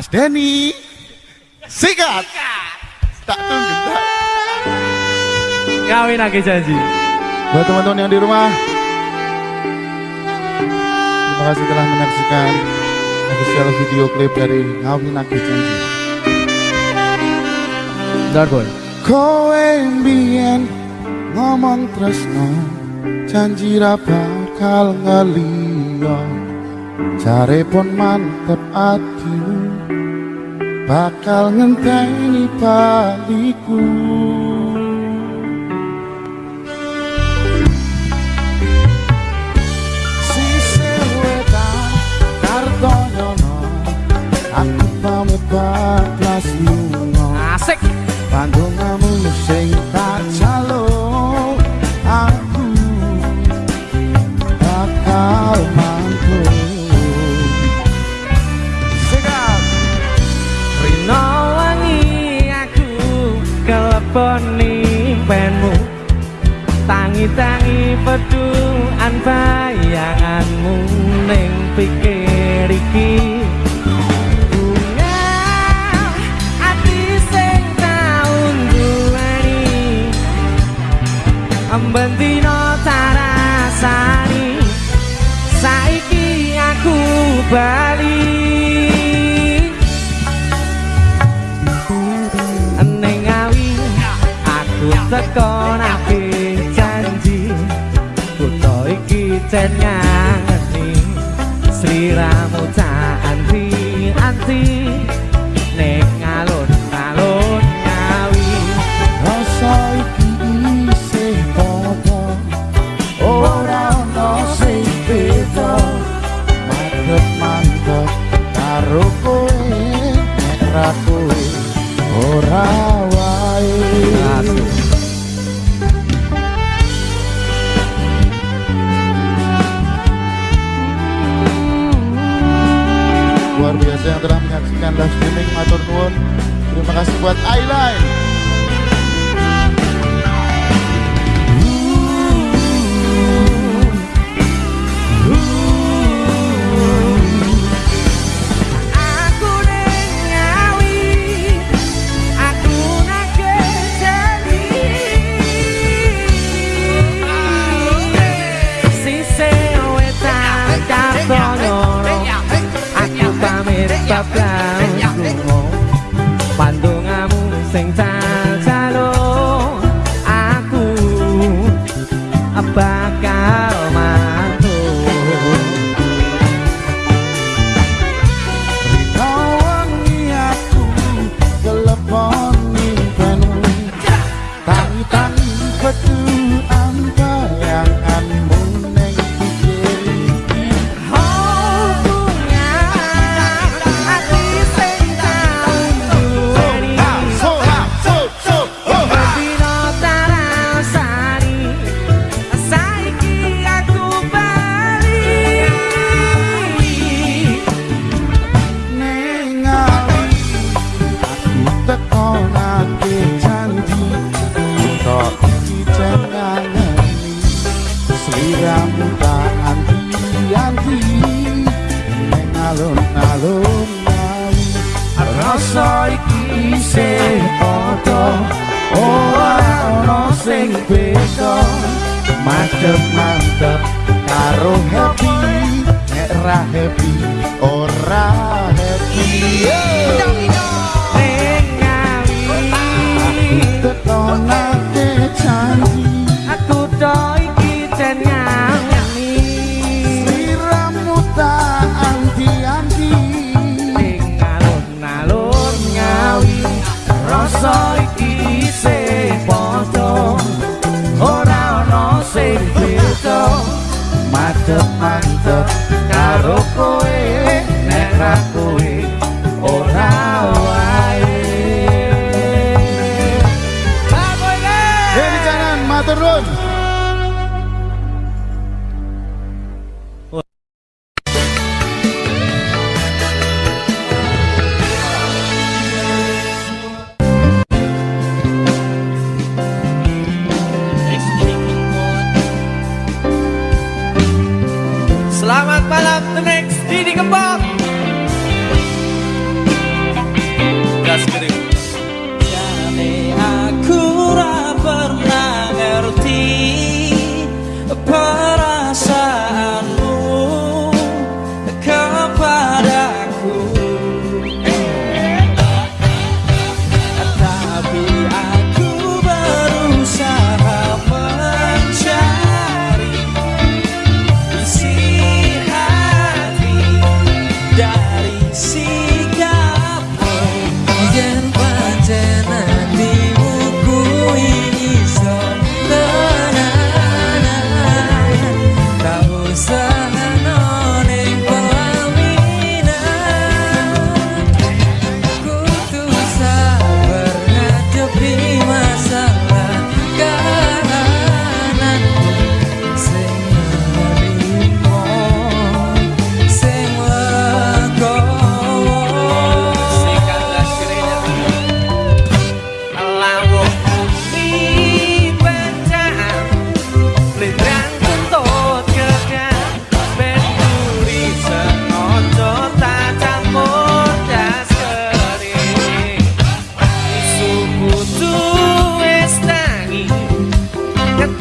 Mas Denny. Sikat. Tak tunggu. tak. Kawin lagi janji. Buat teman-teman yang di rumah. Terima kasih telah menyaksikan official video klip dari Ngawin Lagi Janji. Boy. Kowe mbien ngomong tresno janji ra bakal ngeliyo jare pun mantep atimu bakal ngenteni baliku. Sisih wetan Kartonyono Aku pamit bablas lunga Asik. Pandungamu sing tak jalo Aku bakal poni penmu tangi tangi pedu an bayanganmu ning pikir iki. Ambendino tarasani. Saiki aku bali. Aku tekonake janji. Kutho iki jen ngangeni Sliramu anti anti. Ning alun-alun ngawi. Rasa iki isih padha Ora ono sing beda. Mantep mantep karo kowe Nek ra kowe ora menyaksikan live streaming Matur Nuwun. Terima kasih buat Ailine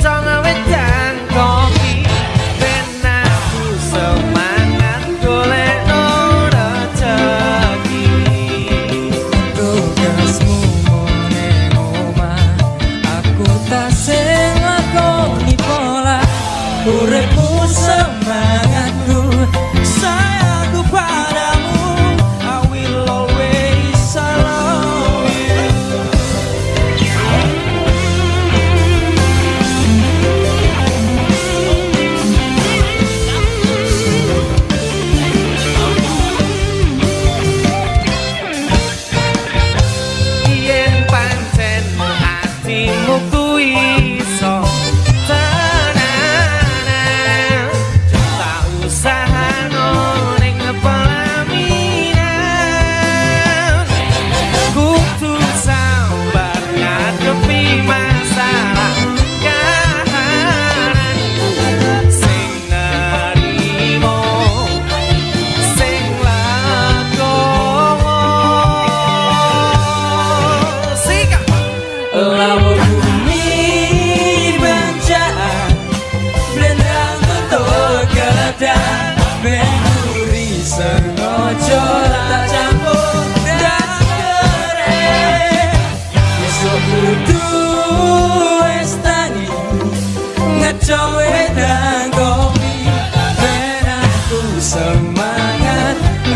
stronger with time.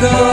Oh.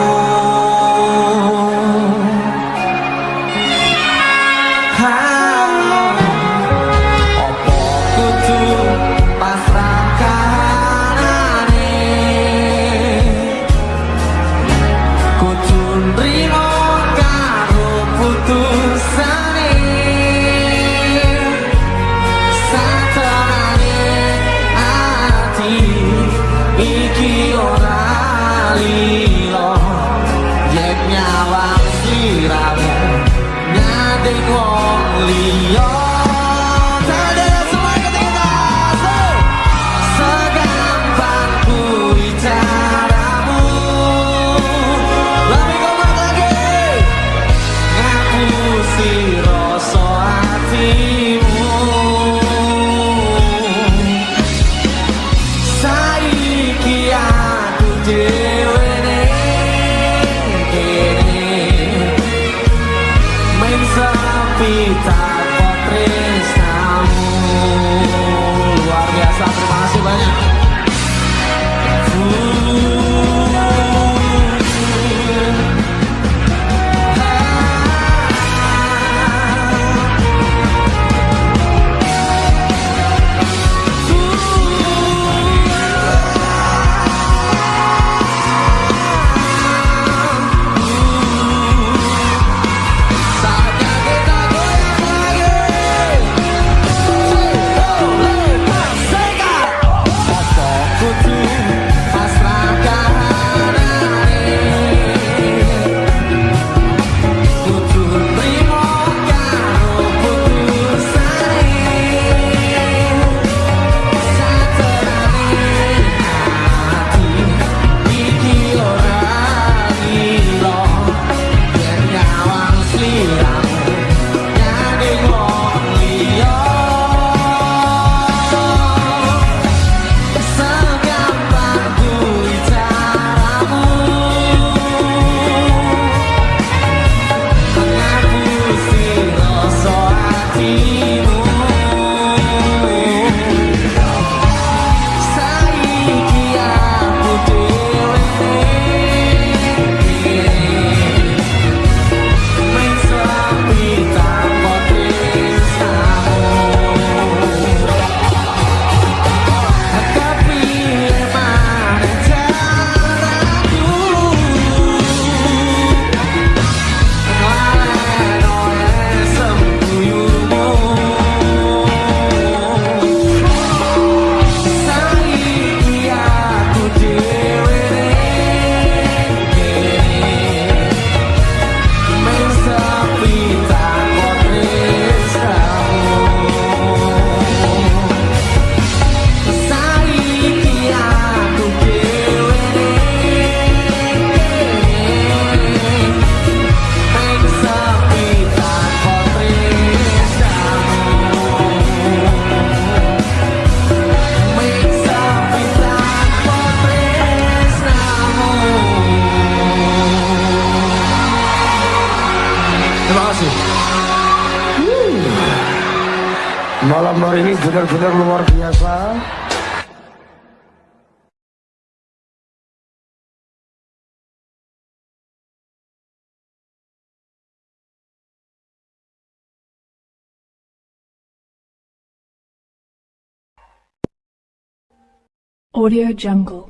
Audio Jungle.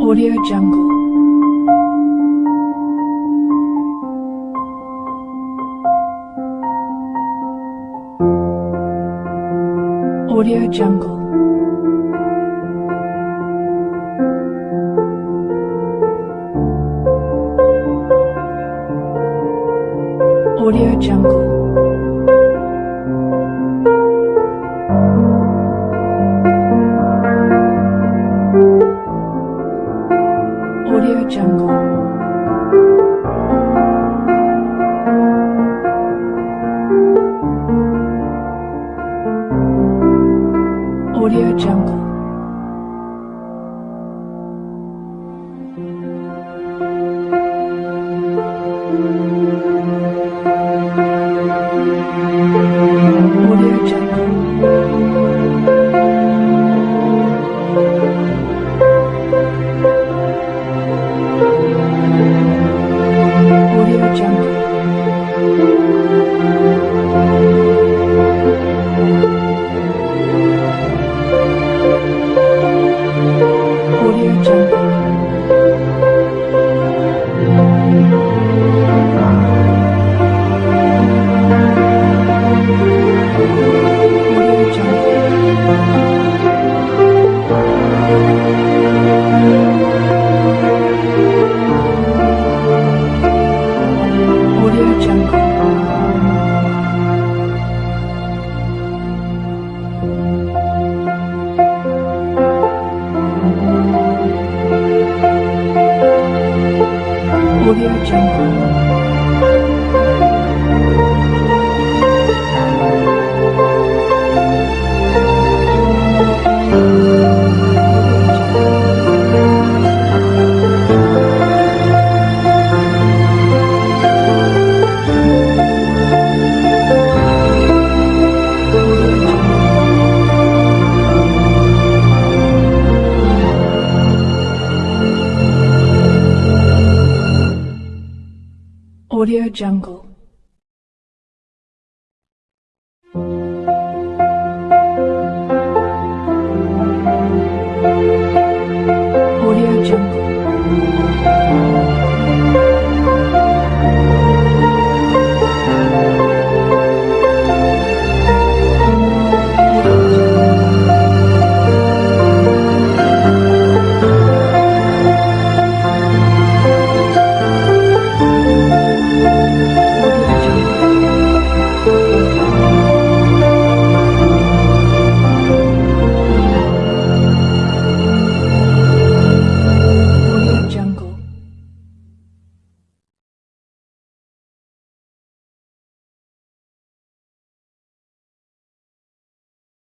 Audio Jungle. Audio Jungle. Jungle.